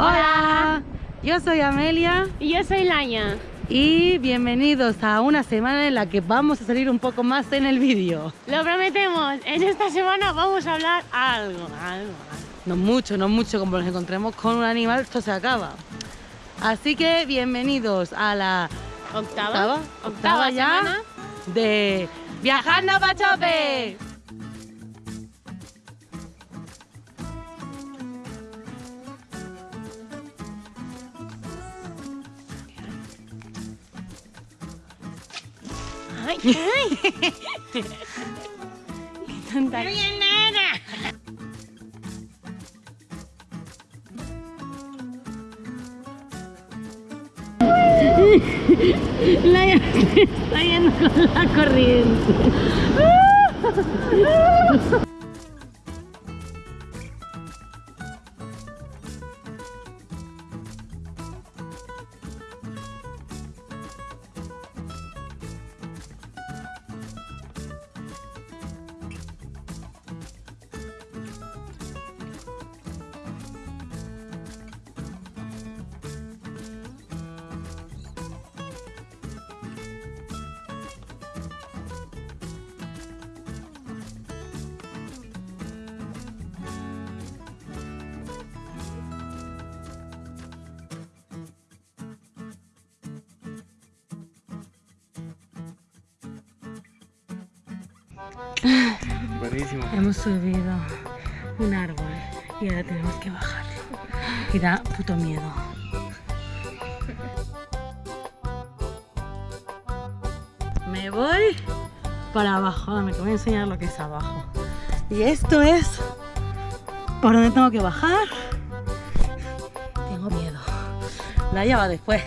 Hola, yo soy Amelia Y yo soy Laia. y bienvenidos a una semana en la que vamos a salir un poco más en el vídeo. Lo prometemos, en esta semana vamos a hablar algo, algo, algo. No mucho, no mucho, como nos encontremos con un animal, esto se acaba. Así que bienvenidos a la Octava, octava, octava ya semana. de Viajando a Pachope. Ay, ay. Qué tonta. Laia se está yendo con la corriente. Buenísimo. Hemos subido un árbol y ahora tenemos que bajar. Y da puto miedo. Me voy para abajo. Ahora me voy a enseñar lo que es abajo. Y esto es por donde tengo que bajar. Tengo miedo. La va después.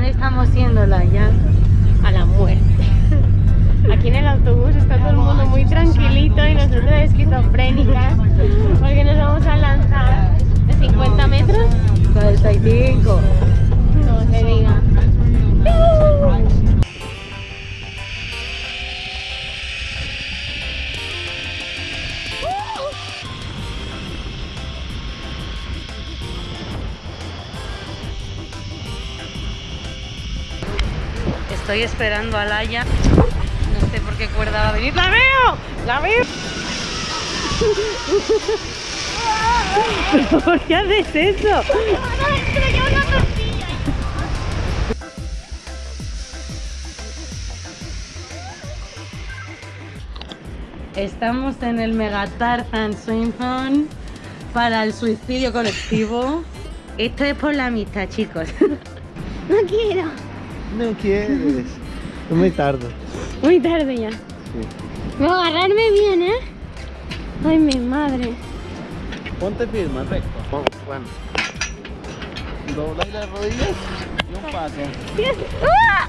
¿Dónde estamos yendo, Laia? A la muerte. Aquí en el autobús está todo el mundo muy tranquilito y nosotros esquizofrénicas porque nos vamos a lanzar de 50 metros, 45. Estoy esperando a Laia. No sé por qué cuerda va a venir. ¡La veo! ¡La veo! ¿Pero ¿Por qué haces eso? Estamos en el Mega Tarzan Zone para el suicidio colectivo. Esto es por la amistad, chicos. No quiero. No quieres. Es muy tarde. Muy tarde ya. Voy a agarrarme bien, ¿eh? Ay, mi madre. Ponte firme, recto. Bueno. Dobla las rodillas y un paso. Dios. ¡Ah!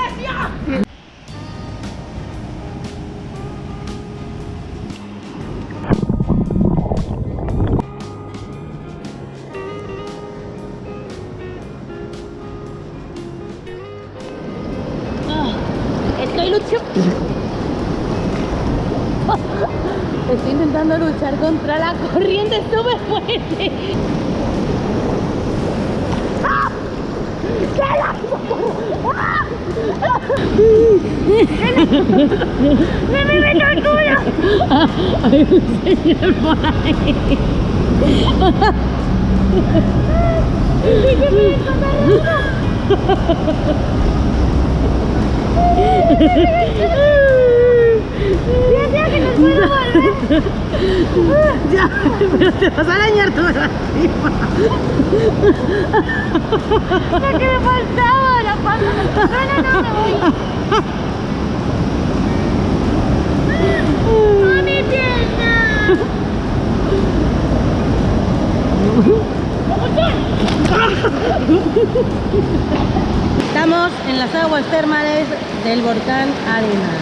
Estoy intentando luchar contra la corriente súper fuerte. ¡Ah! ¡Qué la- Hay un señor por ahí. Ya, pero te vas a arañar toda la Lo que me faltaba, la pata. No, no, no, me voy. ¡A mi pierna! Estamos en las aguas termales del volcán Arena.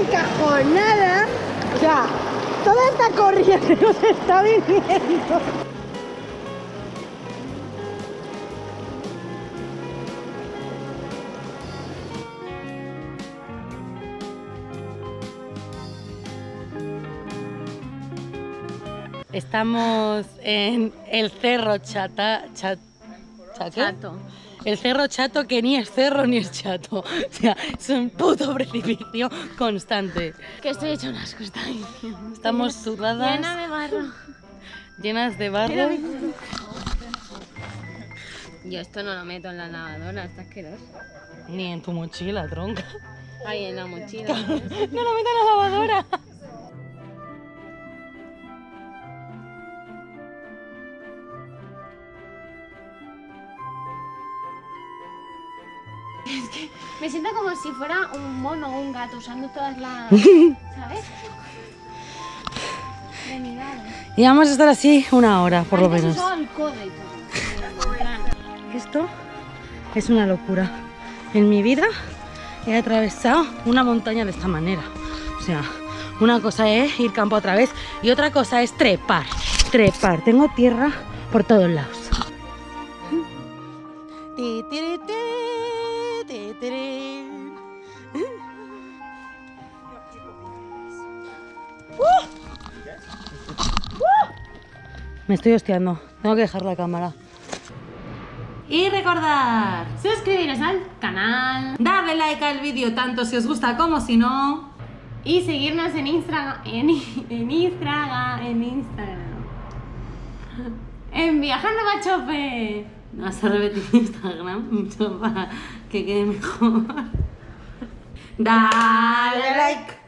Encajonada. O sea, toda esta corriente nos está viniendo. Estamos en el cerro Chata, Chat-. Chato. El cerro chato que ni es cerro ni es chato. O sea, es un puto precipicio constante. Que estoy unas cosas diciendo. Estamos sudadas, Llena de barro. llenas de barro. Yo esto no lo meto en la lavadora, está asqueroso. Ni en tu mochila, tronca. Ahí en la mochila. No lo meto en la lavadora. Me siento como si fuera un mono o un gato usando todas las. ¿Sabes? Y vamos a estar así una hora, por lo menos. el Esto es una locura. En mi vida he atravesado una montaña de esta manera. O sea, una cosa es ir campo otra vez y otra cosa es trepar. Trepar. Tengo tierra por todos lados. Me estoy hostiando. Tengo que dejar la cámara. Y recordar, Suscribiros al canal darle like al vídeo tanto si os gusta como si no. y seguirnos en Instagram. En, en Instagram. En Instagram. En Viajando Machope. Vas a repetir Instagram mucho para que quede mejor. Dale like.